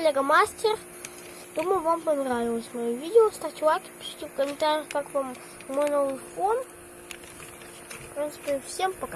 Лего Мастер. Думаю, вам понравилось мое видео. Ставьте лайки, пишите в комментариях, как вам мой новый фон. В принципе, всем пока.